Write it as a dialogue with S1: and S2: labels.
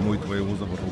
S1: Мой твоего забрал.